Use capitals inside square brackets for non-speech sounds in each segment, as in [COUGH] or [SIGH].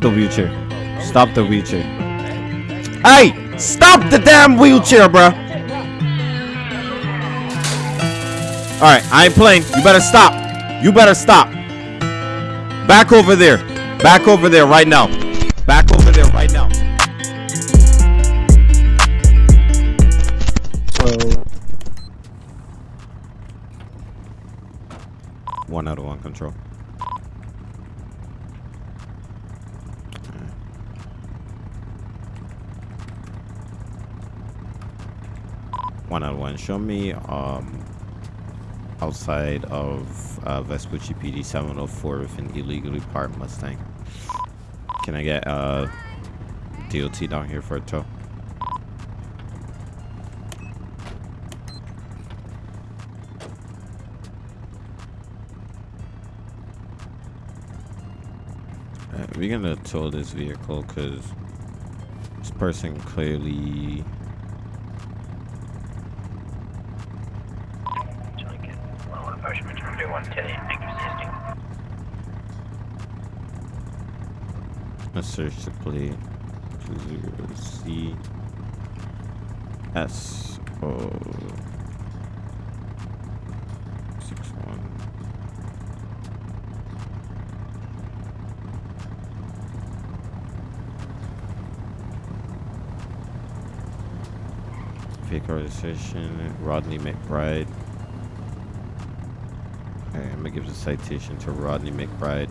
the wheelchair. Stop the wheelchair. Hey! Stop the damn wheelchair, bruh! Alright, I ain't playing. You better stop. You better stop. Back over there. Back over there right now. Back over there right now. One out of one control. One out of one. Show me um outside of uh, Vespucci PD 704 with an illegally parked Mustang. Can I get uh DOT down here for a tow? Uh, we're gonna tow this vehicle because this person clearly Let's search the plate. Two C S O six one. Fake registration, Rodney McBride. Okay, I'm gonna give the citation to Rodney McBride.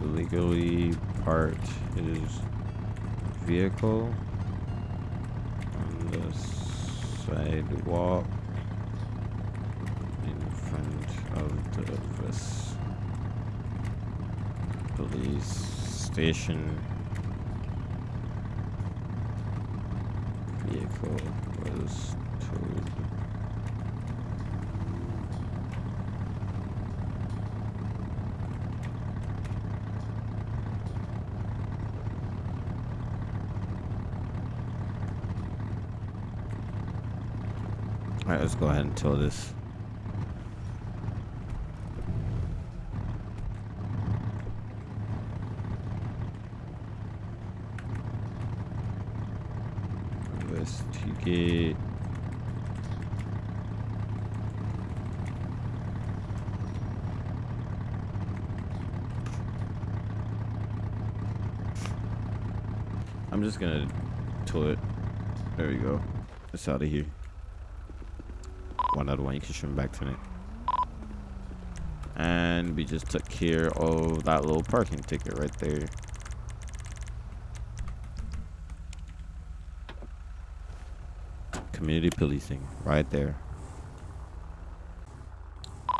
Illegally part his vehicle on the sidewalk in front of the police station. Vehicle was towed. Alright, let's go ahead and tow this. I'm just gonna tow it. There we go. It's out of here. One other one, you can swim back to it. And we just took care of that little parking ticket right there. Community policing, right there.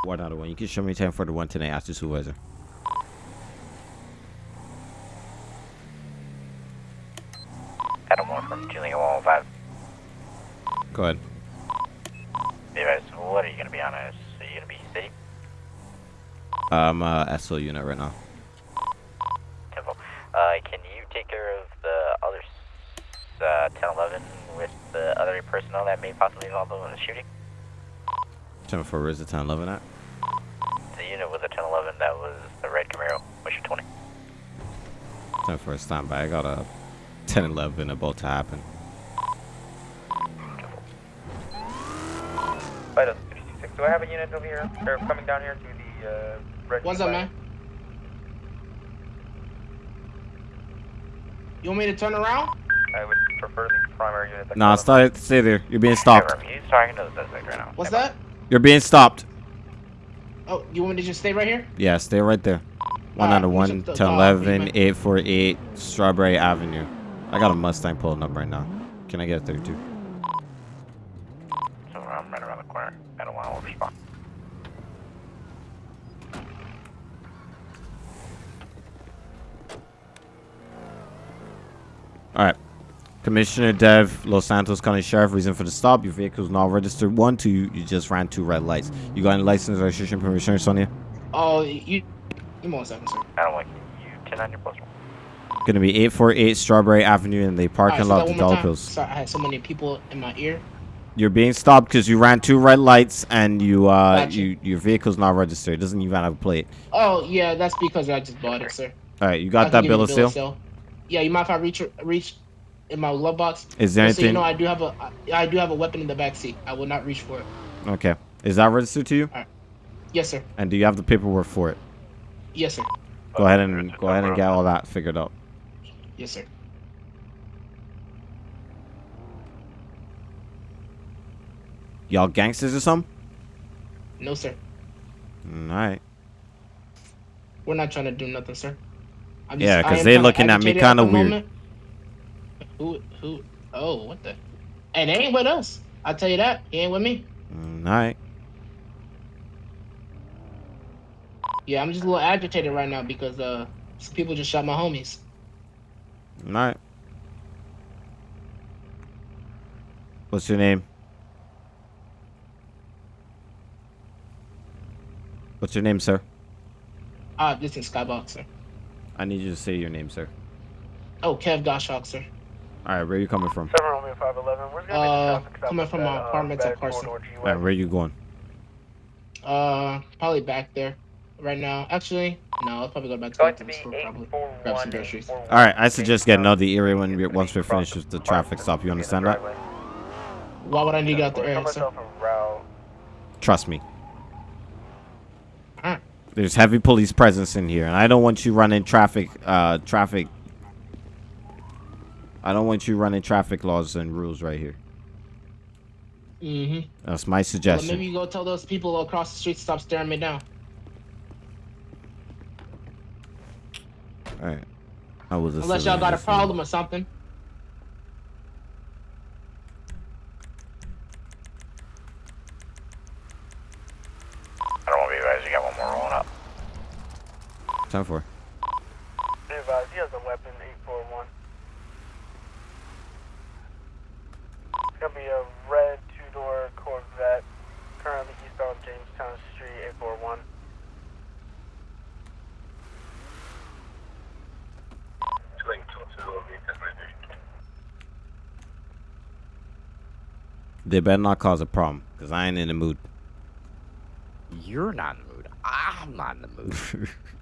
One out of one. You can show me 10 for the one tonight. Ask the supervisor. Adam 1 from Julian 105. Go ahead. Anyways, what are you gonna be on? Is are you gonna be city? I'm uh, SO unit right now. Uh, can you take care of the other uh, 1011 with the other personnel that may possibly involved in the shooting? 10 for where's the 1011 at? The unit with the 1011 that was the red Camaro, mission 20. 10 for a standby. I got a 1011 about to happen. Vital 366. Do I have a unit over here? Or coming down here to the uh, red What's up, man? You want me to turn around? I would prefer the primary unit. that Nah, comes- stay, stay there. You're being stopped. Confirm. He's talking to the suspect right now. What's Stand that? You're being stopped. Oh, you want me to just stay right here? Yeah, stay right there. One out of one, to 10, uh, 11, 848, Strawberry Avenue. I got a Mustang pulling up right now. Can I get a 32? by. So I'm right around the corner. I don't want to overspot. Alright. Commissioner Dev, Los Santos County Sheriff, reason for the stop. Your vehicle is not registered. One, two, you just ran two red lights. You got any license, registration, permission, Sonia? Oh, you. Give me one second, sir. I don't like you. 10 on your post. Gonna be 848 Strawberry Avenue in the parking Alright, say lot of the more Dollar. Pills. Sorry, I had so many people in my ear. You're being stopped because you ran two red lights and you uh Gotcha. you your vehicle's not registered. It doesn't even have a plate. Oh, yeah, that's because I just bought it, sir. All right, you got can that give you bill the of sale? Yeah, you mind if I reach reach in my glove box? Is there Just so you anything? know, I do have a I I do have a weapon in the back seat. I will not reach for it. Okay. Is that registered to you? Yes, sir. And do you have the paperwork for it? Yes, sir. Go ahead and go ahead and get all that figured out. Yes, sir. Y'all gangsters or something? No, sir. Mm, All right. We're not trying to do nothing, sir. I'm Yeah, I 'cause am they kinda looking at me kinda weird. moment. Who? Who? Oh, what the? And they ain't with us. I'll tell you that. He ain't with me. Mm, all right. Yeah, I'm just a little agitated right now because uh, some people just shot my homies. All right. What's your name? What's your name, sir? Ah, this is Skybox, sir. I need you to say your name, sir. Oh, Kev Goshawk, sir. All right, where you coming from? 7 Romeo 511. Where's gonna be Uh, the traffic stop coming from my uh, apartments at Carson. corridor G All right, where you going? Uh, probably back there right now. Actually, no, I'll probably go back to, Going the store probably. Grab some groceries. All right, I suggest getting out the area when we once we're finished with the traffic stop. You understand that? Why would I need to get out the area, sir? Trust me. Alright. There's heavy police presence in here, and I don't want you running traffic. Uh, traffic. I don't want you running traffic laws and rules right here. Mm-hmm. That's my Well, suggestion. maybe you go tell those people across the street to stop staring me down. All right. I was a Unless y'all got a problem or something. I don't want to be advised. You got one more rolling up. Time for. Be advised, he has a weapon, 841. It's gonna be a red two-door Corvette, currently eastbound Jamestown Street, 841. They better not cause a problem, cause I ain't in the mood. You're not in the mood. I'm not in the mood. [LAUGHS]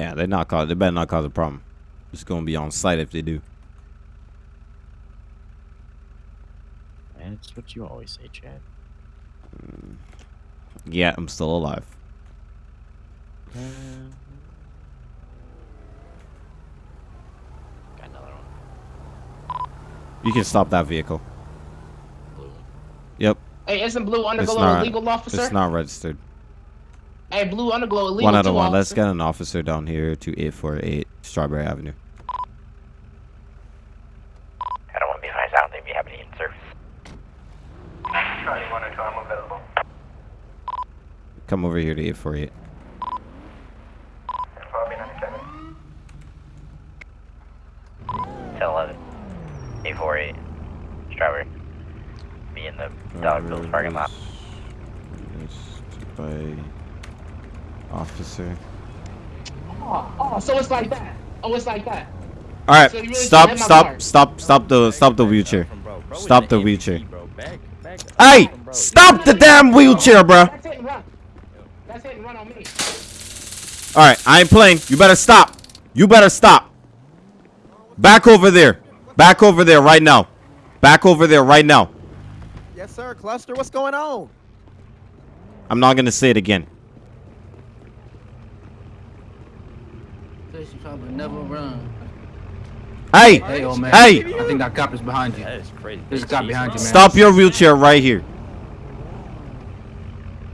Yeah, they not cause. They better not cause a problem. It's gonna be on site if they do. That's what you always say, Chad. Mm. Yeah, I'm still alive. Got another one. You can stop that vehicle. Blue. Yep, Hey, isn't Blue it's Underglow not. legal officer? It's not registered. Hey, Blue Underglow illegal One out too, of one. Let's get an officer down here to 848 Strawberry Avenue. I don't want to be advised. I don't think we have any in service. Charlie 1 I'm available. Come over here to 848. Copy 97. 10 11. 848. Strawberry. Be in the Dollar Bills parking lot. Missed By officer. Oh, oh, so it's like that. Oh, it's like that. All right, So really stop, stop, stop, stop the, stop the wheelchair. Stop the wheelchair. Hey, stop the damn wheelchair, bro. That's hit and run. That's hit and run on me. All right, I ain't playing. You better stop. You better stop. Back over there. Back over there right now. Back over there right now. Yes, sir. Cluster, what's going on? I'm not gonna say it again. Says you probably never run. Hey, Hey, old man. Hey! I think that cop is behind you. That is crazy. There's a cop behind you, man. stop your wheelchair right here.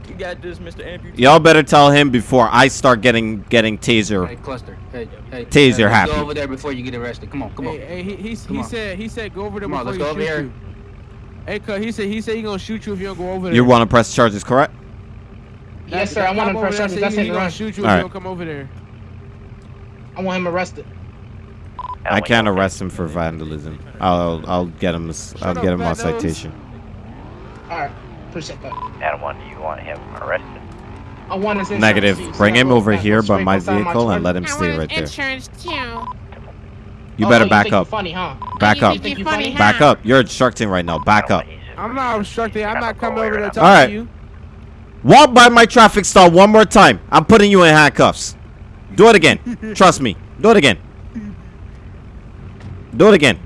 You got this, Mr. Amputee. Y'all better tell him before I start getting getting taser. Hey, cluster. Hey, hey. Taser hey, let's happy. Go over there before you get arrested. Come on, come on. Hey, hey, he, he, he on. said he said go over there Come on, before let's you go over shoot here. you. Hey, cuz he said he said he gonna shoot you if you don't go over there. You want to press charges, correct? Yes, sir. I want to press charges. say That's he, hit he gonna run. shoot you if Alright. you don't come over there. I want him arrested. I oh can't arrest him for vandalism. I'll I'll get him. a s- I'll get up, him a fat nose. citation. All right. Appreciate that. Adam 1, do you want him arrested? I want his Negative. receipt, Bring him over here by my from my vehicle and let him stay right there. insurance too. You Oh, better back up. Back up. think Think you you funny, funny? Back up. You're obstructing right now. Back up. I'm not obstructing. I'm not coming over there talking All right. to you. Walk by my traffic stop one more time. I'm putting you in handcuffs. Do it again. Trust me. Do it again. Do it again.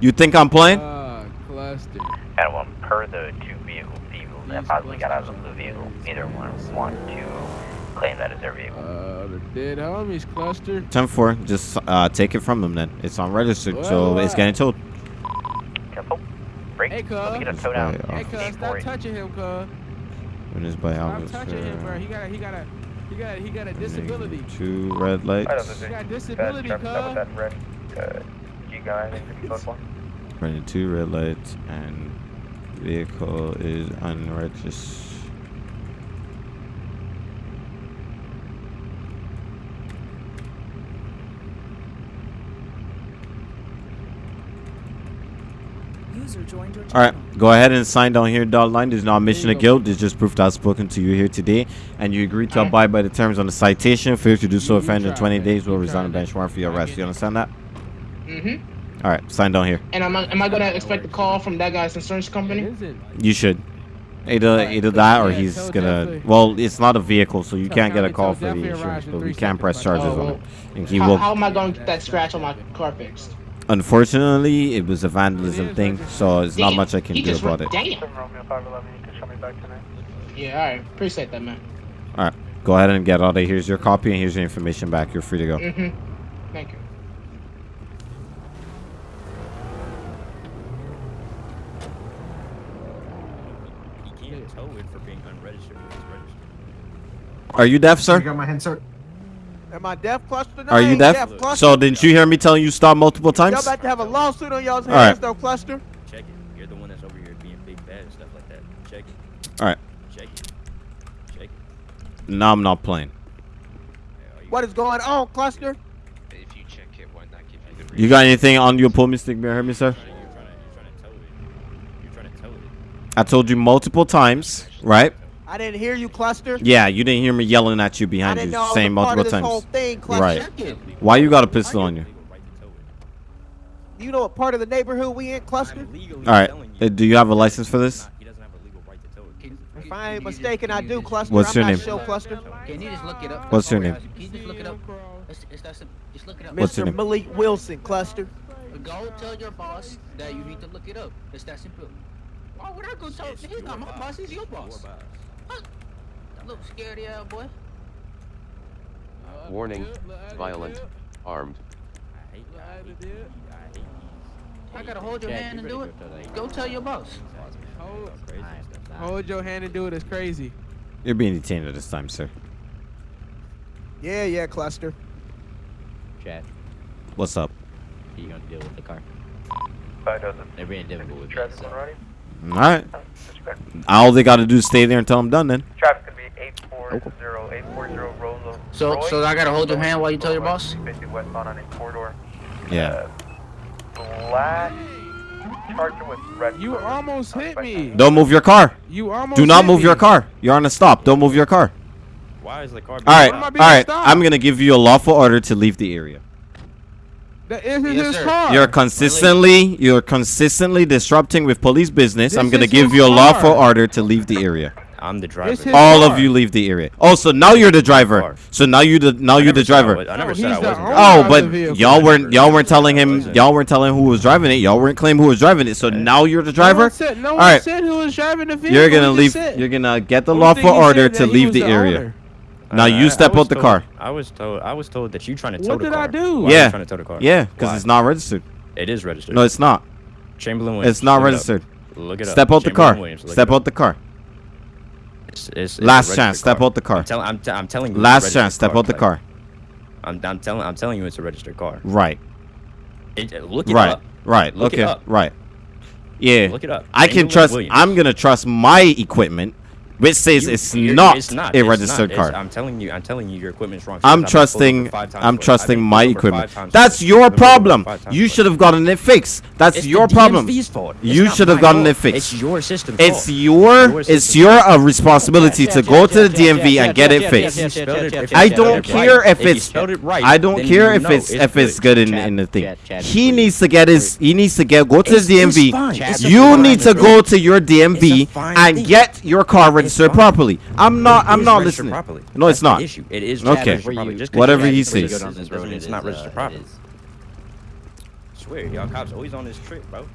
You think I'm playing? Uh, cluster. Adam 1, per the two vehicle people that possibly got out of the vehicle, neither one want to claim that as their vehicle. Uh, the dead homies cluster. 10-4. Just uh, take it from them then. It's unregistered, What, so it's getting towed. Tempo, break. Hey, Let me cuz. get a tow down. Hey, cuz, stop touching him, cuz. Witnessed by Stop touching him, bro. He got a, he got a, he got a, he got a disability. Two red lights. He got disability, cuz. red uh, G guy. Running two red lights and vehicle is unregistered. User joined your All right, go ahead and sign down here, dotted line. There's no admission of guilt. There's just proof that I've spoken to you here today, and you agree to abide by the terms on the citation. Failure to do so You- if you in 20 that. days will You result in bench warrant for your arrest. get You understand that? Mm-hmm. All right, sign down here. And am I, am I gonna expect a call from that guy's insurance company? isn't. You should. Either Alright, either that or he's tell gonna. Jeffrey- Well, it's not a vehicle, so you Tell can't get a call for the insurance, but we can press charges like- on Oh, it. And he How, will. how am I going to get that scratch on my car fixed? Unfortunately, it was a vandalism is thing, so it's not much I can he do about it. Damn. Romeo 511, you can show me back tonight. Yeah, all right. Appreciate that, man. All right, go ahead and get out of here. Here's your copy, and here's your information back. You're free to go. Mm-hmm. Thank you. He can't tow it for being unregistered. It's registered. Are you deaf, sir? I got my hand, sir. Am I deaf cluster? No, Are you ain't deaf? cluster. So didn't you hear me telling you stop multiple times? Y'all times? about to have a lawsuit on y'all's All right. hands, though, cluster. Check it. You're the one that's over here being big bad and stuff like that. Check it. All right. Check it. Check it. No, I'm not playing. Hey, are you- What is going on, cluster? If you check it, why not give you the You got anything on your pull me stick, me hear me, sir? You're trying to, you're trying to tow it. You're trying to tow it. I told you multiple times, right? I didn't hear you, cluster. Yeah, you didn't hear me yelling at you I behind didn't you, know I was saying part multiple of this whole times. thing, cluster. Right. Why you got a pistol on you? Legal right to tow it. Do you know what part of the neighborhood we in, cluster? All right. Uh, you. do you have a license for this? He doesn't have a legal right to tow it. Can- If I ain't can just- mistaken, I do, just- cluster. What's I'm your not name? Sure, cluster. Can you just look it up? What's your name? Can you just look it up? It's, it's that simple. Just look it up. What's your Mr. name? Malik Wilson, cluster. Go tell your boss that you need to look it up. It's that simple. Why would I go tell? It's He's not my boss. He's your Your boss. Boss. That little scaredy ass boy. Warning, violent, armed. I hate I hate these. I hate these. I gotta hold your hand and do it. Go tell your boss. Hold, hold your hand and do it. It's crazy. You're being detained at this time, sir. Yeah, yeah, cluster. Chat. What's up? You gonna deal with the car? Five dozen. They're being difficult with me. Traffic So. One running. All right. Respect. All they got to do is stay there until I'm done. Then. Traffic could be 840, 840 Rosa. So, Roy. so I gotta hold your hand while you tell your boss. Basically westbound on a corridor. Yeah. Uh, black charger with red. You almost hit me. Don't move your car. You almost. Do not hit move me. your car. You're on a stop. Don't move your car. Why is the car? All right. Why am I All being right. stopped? I'm gonna give you a lawful order to leave the area. That isn't Yes, his sir. car. You're consistently you're consistently disrupting with police business. I'm gonna give you a lawful car. order to leave the area. I'm the driver. All car. of you leave the area. Oh, so now you're the driver. Car. So now you the now you're the said I driver. was- I never No, said I wasn't. Oh, but y'all weren't y'all weren't telling him y'all weren't telling who was driving it. Y'all weren't claiming who was driving it. So now you're the No driver. one said, no one Alright. said who was driving the vehicle. You're gonna leave. said- You're gonna get the lawful order to leave was the area. Owner. Now Uh, you I- step I out the told- car. I was told. I was told that you trying to tow What the car. What did. I do? Why Yeah. Trying to tow the car? Yeah, because it's not registered. It is registered. No, it's not. Chamberlain Williams. It's not look it up. registered. Look it up. Step out the car. Williams, Step out the car. It's, it's, it's Last registered chance. Step out the car. I'm, tell, I'm, t- I'm telling you. it's a Last registered chance. Step out the Clay. car. I'm, I'm telling. I'm telling you, it's a registered car. Right. It, look it Right. up. Right. Look it up. Right. Yeah. Look it up. I can trust. Williams. I'm gonna trust my equipment, which says You- it's you're- not, it's not a registered not, car. it's- I'm telling you. I'm telling you, your equipment's wrong. I'm I've been pulled over trusting. I'm trusting my equipment. That's your I've been pulled over problem. You should have gotten it fixed. That's It's your problem. You should have gotten fault. it fixed. It's your system. It's your. It's your uh, responsibility to go to the DMV and get it fixed. I don't care if it's. spelled right. I don't care if it's if it's good in, in the thing. He needs to get his. He needs to get go to the DMV. fine. It's a You need to go to your DMV It's a fine and get your car registered fine. properly. I'm not. I'm not listening. Properly. No, it's That's the not. issue. It is Okay. registered properly. Whatever he guys- when you says. go down road, it's not registered properly. Uh, Swear, y'all cops always on this trip, bro.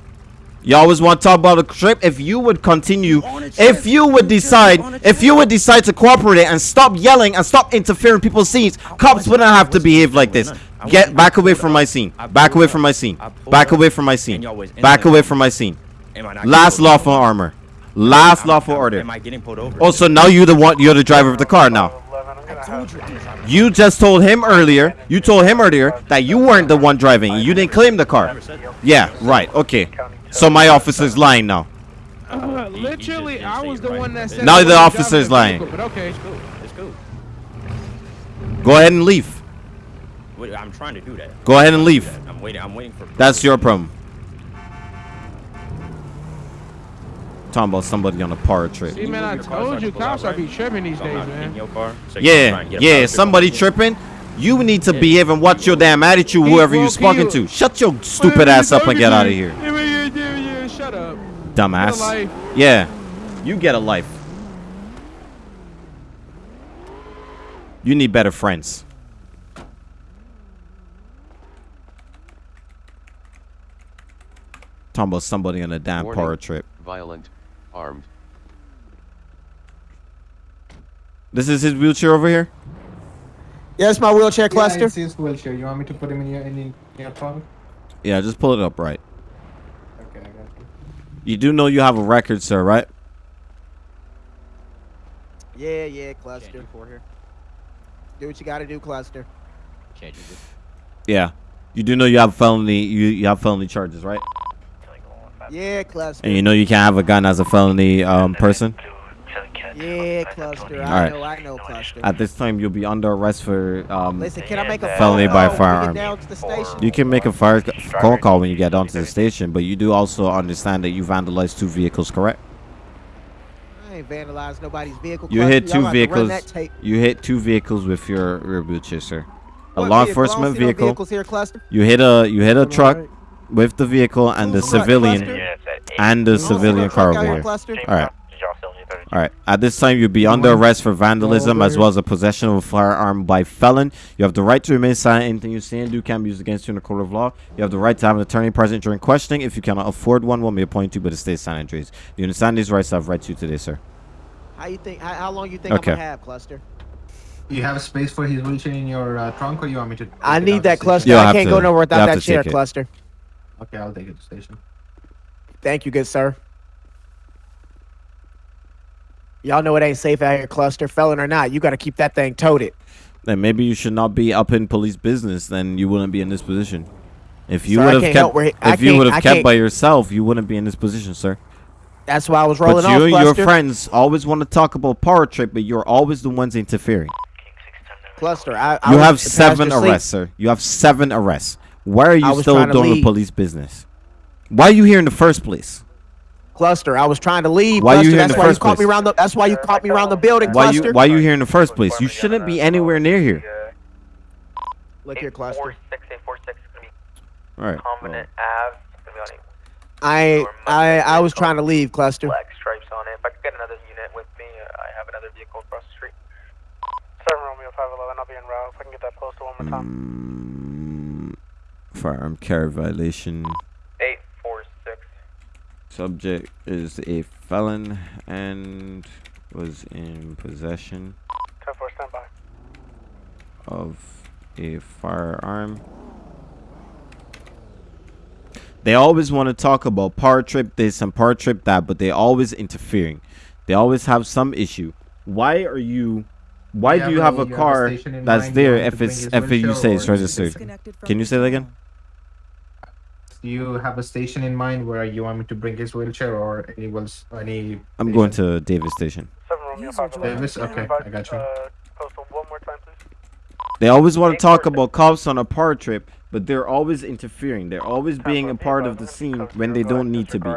You always want to talk about a trip. If you would continue, On a trip. if you would decide, if you would decide to cooperate and stop yelling and stop interfering people's scenes, cops wouldn't have to behave like this. Get back away from my scene. Back away from my scene. Back away from my scene. Back away from my scene. Am I not Last getting lawful pulled armor. Last Am- lawful am- order. Am I getting pulled over? Also, now you're the one. You're the driver of the car now. 11, I'm gonna have You just told him earlier. You told him earlier that you weren't the one driving. You didn't claim the car. Yeah. Right. Okay. So my officer's lying now. Uh, He- he literally, I was the one right. that said. Now the wasn't officer's lying. okay. It's cool. Go ahead and leave. I'm trying to do that. Go ahead and leave. I'm waiting. I'm waiting for. That's your problem. Talking about somebody on a power trip. See, man, I move your car so I told you, pull out, cops are be tripping these days, man. your car, so you can try Yeah, and get a yeah. Somebody tripping. You need to Yeah. behave and watch your damn attitude, whoever you're speaking to. Shut your stupid ass up and get out of here, Shut up. dumbass. Yeah, you get a life. You need better friends. Talking about somebody on a damn Warning. power trip. Violent. Armed. This is his wheelchair over here. Yeah, it's my wheelchair cluster. Yeah, it's his wheelchair. You want me to put him in your in, in your trunk? Yeah, just pull it up right. Okay, I got you. You do know you have a record, sir, right? Yeah, yeah, cluster. For here. Do what you gotta do, cluster. Yeah. You do know you have felony. You you have felony charges, right? Yeah, cluster. And you know you can't have a gun as a felony um person. Yeah, cluster. I know, I know, cluster. At this time, you'll be under arrest for um. Listen, can I make a felony by call firearm. Get down to the station? You can make a fire phone call when you get down to the station, but you do also understand that you vandalized two vehicles, correct? I ain't vandalized nobody's vehicle. You hit two have to run vehicles. You hit two vehicles with your rear wheelchair, sir. A What law vehicle? Enforcement no vehicle. here. You hit a you hit a truck. With the vehicle and the Who's the truck, civilian cluster? Yeah, it's at eight. and the You don't see no civilian truck car over here, here. All right. Did y'all still need 30? All right. At this time, you'll be under arrest for vandalism as well as a possession of a firearm by felon. You have the right to remain silent. Anything you say and do can be used against you in a court of law. You have the right to have an attorney present during questioning. If you cannot afford one, one may appoint you, but it stays silent. Trace. Do you understand these rights I've read to you today, sir? How you think? How, how long you think Okay. I'm gonna have, cluster? You have space for his wheelchair in your uh, trunk, or you want me to? I need that cluster. You'll I can't to- go nowhere you'll without that chair, take it. cluster. Station? Okay, I'll take it to the station. Thank you, good sir. Y'all know it ain't safe out here, cluster. Felon or not, you gotta keep that thing toted. Then maybe you should not be up in police business. Then you wouldn't be in this position. If you would have kept, where he- I if you would have kept by yourself, you wouldn't be in this position, sir. That's why I was rolling But off, you and your friends always want to talk about power trip, but you're always the ones interfering. Cluster, I, I You have seven passenger seat. arrests, sir. You have seven arrests. Why are you still doing leave. police business? Why are you here in the first place? Cluster, I was trying to leave. Why you cluster. here in That's the why first you caught me place? around the. That's why you caught me around the building, Why cluster. you why are you here in the first place? You shouldn't be anywhere near here. Look here, cluster. 846 is going to be All right. Covenant Ave. It's going to be on I I I was trying to leave, cluster. black stripes on it. If I could get another unit with me, uh, 511. I'll be en route. If I can get that postal one more time. Mm, firearm carry violation. 846. Subject is a felon and was in possession 10-4, stand of a firearm. They always want to talk about power trip this and power trip that, but they always interfering. They always have some issue. Why are you? Why Yeah, do you have a you have a car station that's there if it's if his you say it's or is it registered? Can you say that again? Do you have a station in mind where you want me to bring his wheelchair or any wheels, any? I'm going to Davis Station. 7 Romeo User 511. Davis? Okay, I got you. Uh, postal one more time, please. They always want to talk about cops on a power trip, but they're always interfering. They're always being a part of the scene when they don't need to be.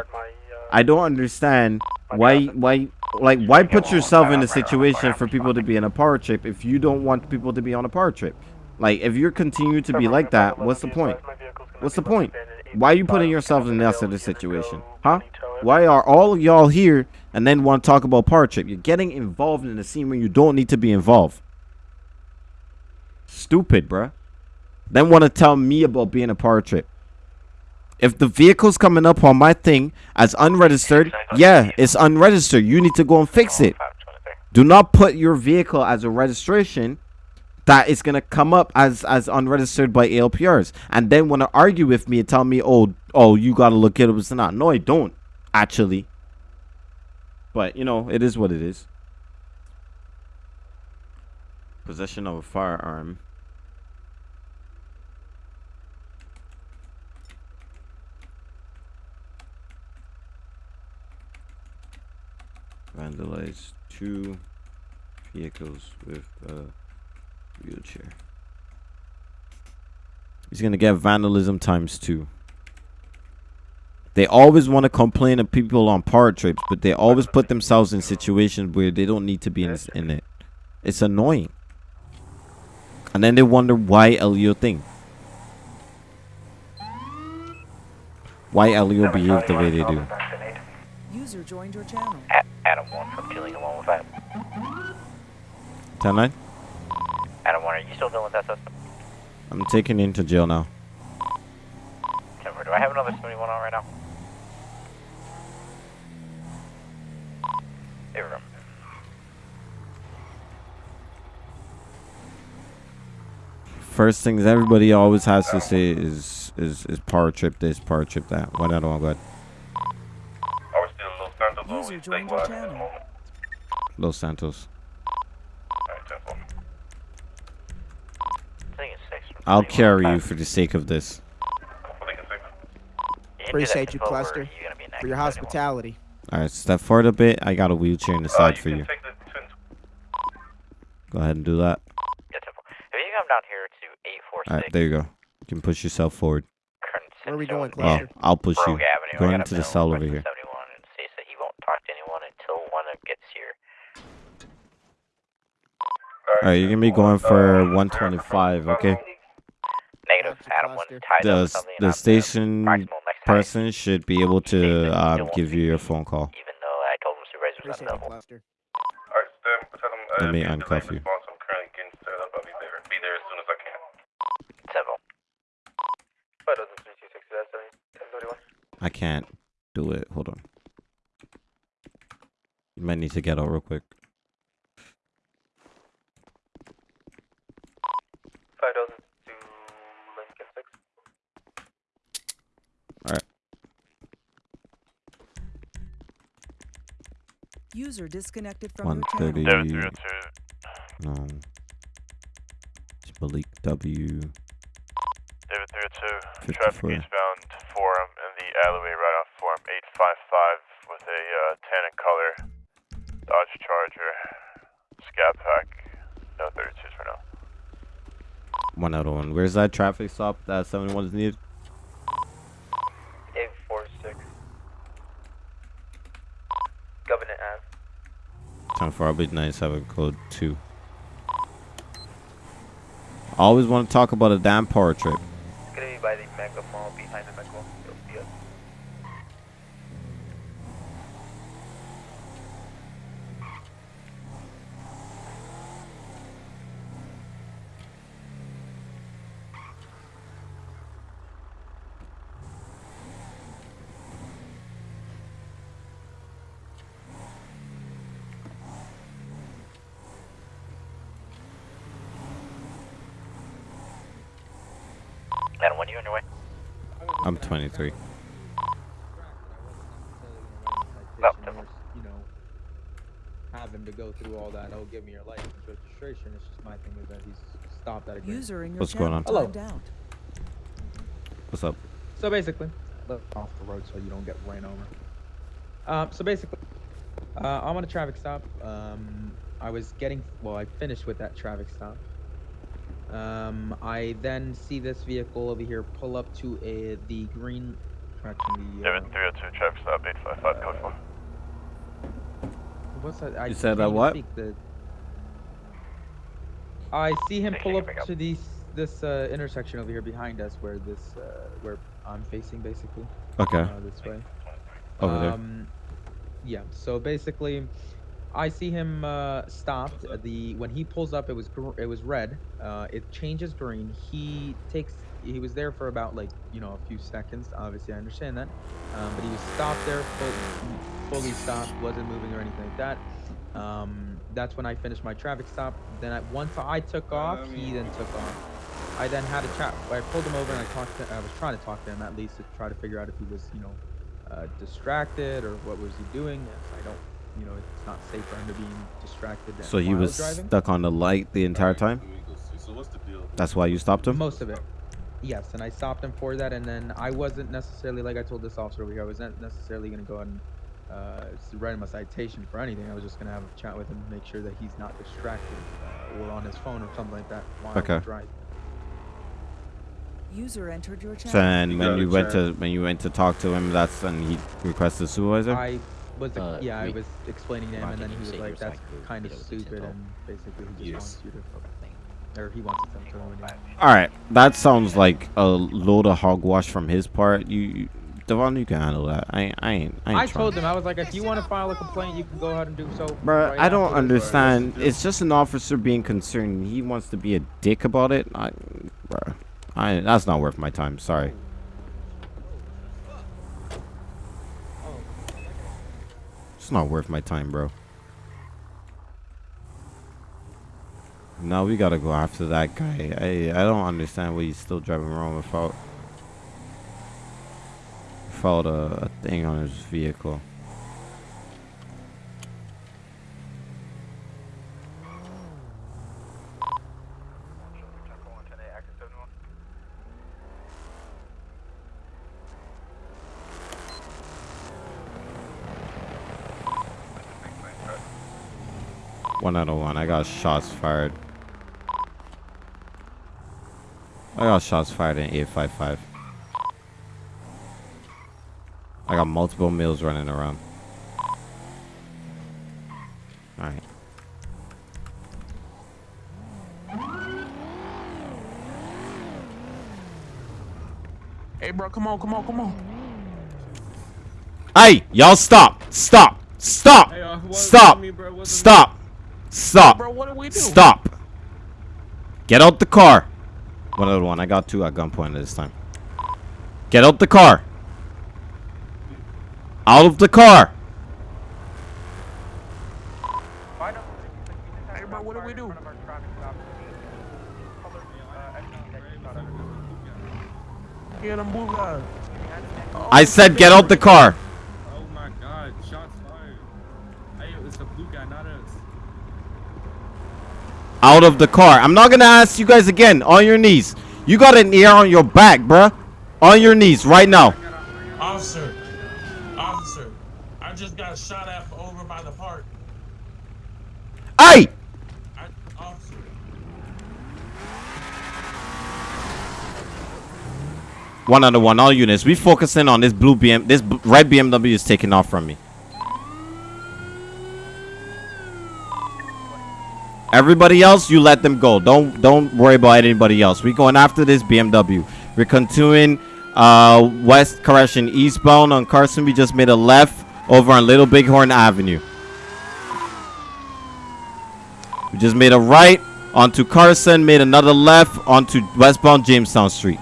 I don't understand why why like why put yourself in a situation for people to be in a power trip if you don't want people to be on a power trip. Like if you're continue to be like that, what's the point? What's the point? Why are you putting yourself in that sort of situation? Huh? Why are all of y'all here and then want to talk about power trip? You're getting involved in a scene where you don't need to be involved. Stupid, bruh. Then want to tell me about being a power trip. If the vehicle's coming up on my thing as unregistered, yeah, it's unregistered. You need to go and fix it. Do not put your vehicle as a registration that is gonna come up as as unregistered by ALPRs, and then want to argue with me and tell me, oh, oh, you gotta look at it was not. No, I don't actually. But you know, it is what it is. Possession of a firearm. Vandalize two vehicles with a wheelchair. He's gonna get vandalism times two. They always want to complain of people on power trips, but they always put themselves in situations where they don't need to be in, in it. It's annoying. And then they wonder why Elio thing. Why Elio behave the way they do. User joined your channel. Adam 1 from Killing 115. 10 9? Adam 1, are you still dealing with that system? I'm taken into jail now. 10 do I have another 71 on right now? Hey, room. First things everybody always has to say is is is power trip this, power trip that. What I don't got. User joined your channel. Los Santos. I think it's 6. I'll carry you for the sake of this. Appreciate you, Cluster, for your hospitality. Alright, step forward a bit. I got a wheelchair in the side for you. Go ahead and do that. If you come down here to Alright, there you go. You can push yourself forward. Where are we going, Oh, I'll push you. Rogue Avenue. Go into the cell over here. 71 and states that he won't talk to anyone until one gets here. Alright, you're gonna be going for 125, okay? Negative. Adam 1 tied The, up with s- something. the station maximal next time, person should be able to um, give you your phone call. even though I told him supervisor was Appreciate you, unavailable. Cluster. Let me uncuff you. Temple. I can't do it. Hold on. You might need to get out real quick. Five dozen to Lincoln 6. Alright. User disconnected from your 130. channel. No. It's Malik W. David 302, 54. traffic eastbound Forum in the alleyway right off Forum 855 with a uh, tan and color Dodge Charger, Scat Pack, no 32s for now. One out of one. Where's that traffic stop that 71 is needed? Time for Arbit 97 code 2. I always want to talk about a damn power trip. The Mega Mall behind the Mega Mall. You'll see us. And when are you on your way? I'm 23. No, you know, have him to go through all that. Oh, give me your license registration. It's just my thing is that he's stopped at a. User in your What's going on? Hello. What's up? So basically, off the road so you don't get ran over. Um, so basically, uh, I'm on a traffic stop. Um, I was getting, well, I finished with that traffic stop. Um, I then see this vehicle over here pull up to a the green, correction, the, uh, David 302, traffic stop 855, code 4. what's that? I You said, can't uh, even what? the- I see him pull up to these this uh, intersection over here behind us, where this uh, where I'm facing, basically. Okay. Uh, this way. Over there. Um, yeah. So basically, I see him uh, stopped. Uh, The when he pulls up, it was gr- it was red. Uh, it changes green. He takes. He was there for about like you know a few seconds. Obviously, I understand that. Um, but he was stopped there, full, fully stopped, wasn't moving or anything like that. Um, that's when I finished my traffic stop. Then I, once I took off, he then took off. I then had a chat. I pulled him over and I talked to. I was trying to talk to him at least to try to figure out if he was, you know, uh, distracted or what was he doing. I don't. You know, it's not safe for him to be distracted. So he was driving. stuck on the light the entire time? That's why you stopped him? Most of it. Yes, and I stopped him for that, and then I wasn't necessarily like I told this officer over here. I wasn't necessarily gonna go ahead and uh, write him a citation for anything. I was just gonna have a chat with him, make sure that he's not distracted uh, or on his phone or something like that while Okay. he's driving. User entered your channel. So and when you went to when you went to talk to him, that's when he requested supervisor. I was, ex- Uh, yeah, I was explaining to him, and then he was like, "That's psycho? kind of stupid," and basically he just Yes. wants you to, or he wants to tell him All right, that sounds like a load of hogwash from his part. You, you Devon, you can handle that. I, I ain't. I, ain't I told him I was like, if you want to file a complaint, you can go ahead and do so. Bruh, right I don't afterwards." understand. It's just an officer being concerned. He wants to be a dick about it. I, bruh, I that's not worth my time. Sorry. It's not worth my time, bro. Now we gotta go after that guy. I I don't understand why he's still driving around without without a, a thing on his vehicle. One out of one. I got shots fired. I got shots fired in 855. I got multiple meals running around. Alright. Hey, bro, come on, come on, come on. Hey, y'all stop. Stop. Stop. Hey, uh, Stop. me, bro? What's Stop. Stop. Bro, what do we do? Stop. Get out the car. One other one. I got two at gunpoint this time. Get out the car. Out of the car. Hey, bro, what do we do? Blue guys. I said get out the car. Oh my god, shots fired. Hey, it's the blue guy, not us. Out of the car. I'm not gonna ask you guys again. On your knees. You got an ear on your back, bruh. On your knees right now. Officer, officer, I just got shot at over by the park. Hey! I, officer, One under one, all units. We focusing on this blue BM. This b- red BMW is taking off from me. Everybody else, you let them go. Don't don't worry about anybody else. We're going after this BMW. We're continuing uh, west correction eastbound on Carson. We just made a left over on Little Bighorn Avenue. We just made a right onto Carson. Made another left onto westbound Jamestown Street.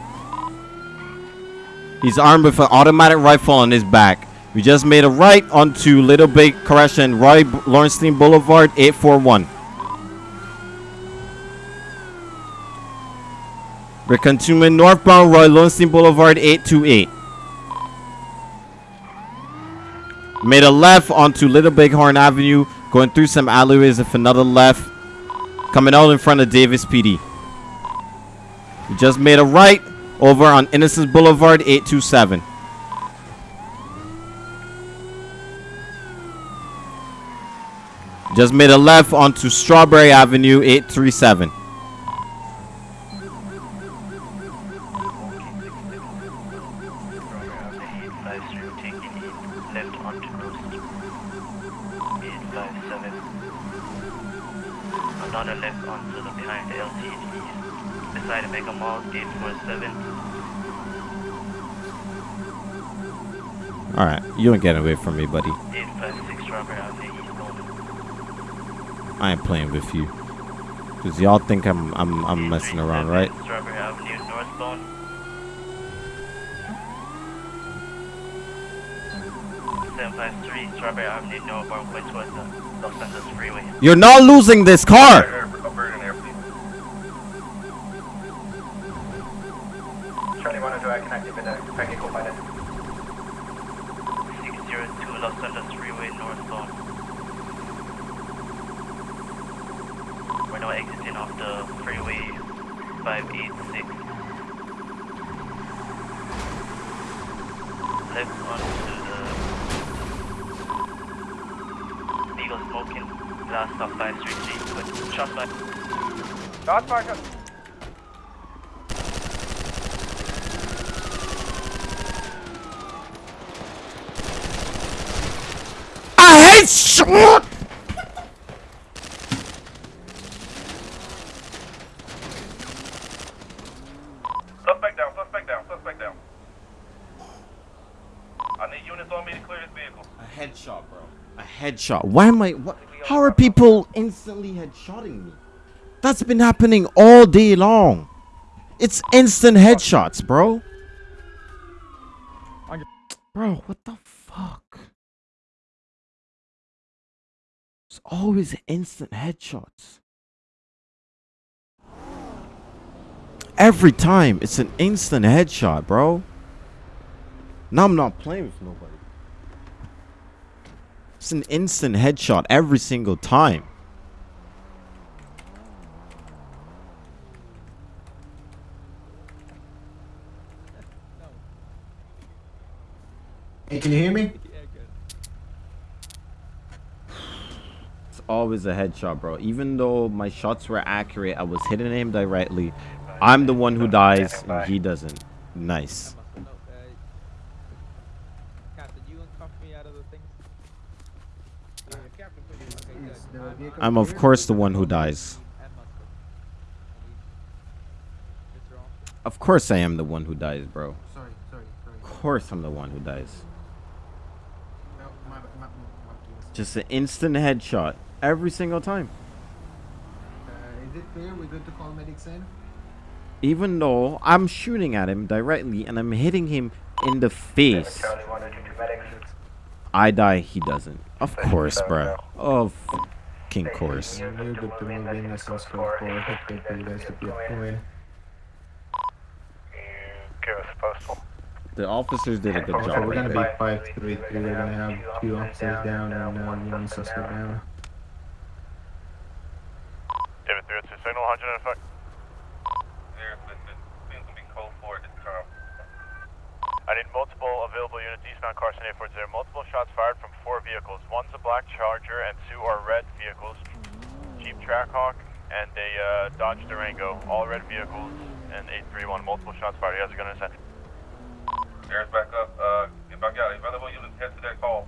He's armed with an automatic rifle on his back. We just made a right onto Little Big Correction, Roy Lowenstein Boulevard, 841. We're continuing northbound Roy Lowenstein Boulevard 828. Made a left onto Little Bighorn Avenue, going through some alleyways with another left, coming out in front of Davis PD. Just made a right over on Innocence Boulevard 827. Just made a left onto Strawberry Avenue 837. Alright, you ain't getting away from me, buddy. 856 Strawberry Avenue eastbound. I ain't playing with you. Cause y'all think I'm I'm I'm messing around, right? You're not losing this car. Charlie 102, I can activate the packet co-pilot. 602 Los Santos Freeway northbound. We're now exiting off the freeway 586. Left onto the Eagle smoking. Last stop 533. But shots by. Shots fired. I hate short. Suspect down, suspect down, suspect down. I need units on me to clear this vehicle. A headshot, bro. A headshot. Why am I? What? How are people instantly headshotting me? That's been happening all day long. It's instant headshots, bro. Bro, what the fuck? It's always instant headshots. Every time, it's an instant headshot, bro. Now I'm not playing with nobody. It's an instant headshot every single time. Hey, can you hear me? [LAUGHS] It's always a headshot, bro. Even though my shots were accurate, I was hitting him directly. I'm the one who dies, and he doesn't. Nice. I'm of course the one who dies. Of course I am the one who dies, bro. Sorry, sorry, sorry. Of course I'm the one who dies. No, my, my, my, my Just an instant headshot every single time. Uh, is it clear? We're good to call medics in? Even though I'm shooting at him directly and I'm hitting him in the face. Charlie 102 to medics. I die, he doesn't. Of course, bro. Of fucking course. You're good to move in as soon as possible. Hit good for you guys to get going. Give us a postal. The officers did a good So job we're gonna be there. 533. We're gonna have two officers down and uh, one suspect down. David 302 signal, 100 in effect. I need multiple available units eastbound Carson 840. Multiple shots fired from four vehicles. One's a black Charger and two are red vehicles. Jeep Trackhawk and a uh, Dodge Durango. All red vehicles and 831. Multiple shots fired. He has a gun in his hand. Air's back up. Uh, get back out. Available units head to that call.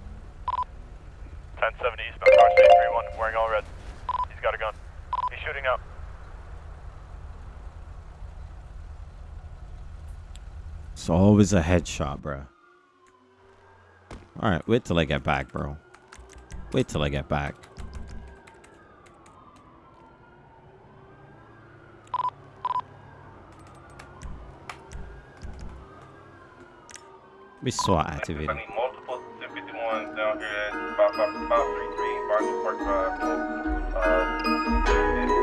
1070 eastbound Carson 831. Wearing all red. He's got a gun. He's shooting out. It's always a headshot, bro. Alright, wait till I get back, bro. Wait till I get back. We SWAT activated. Multiple 51 down here at 5533 Barton Park Drive. Uh,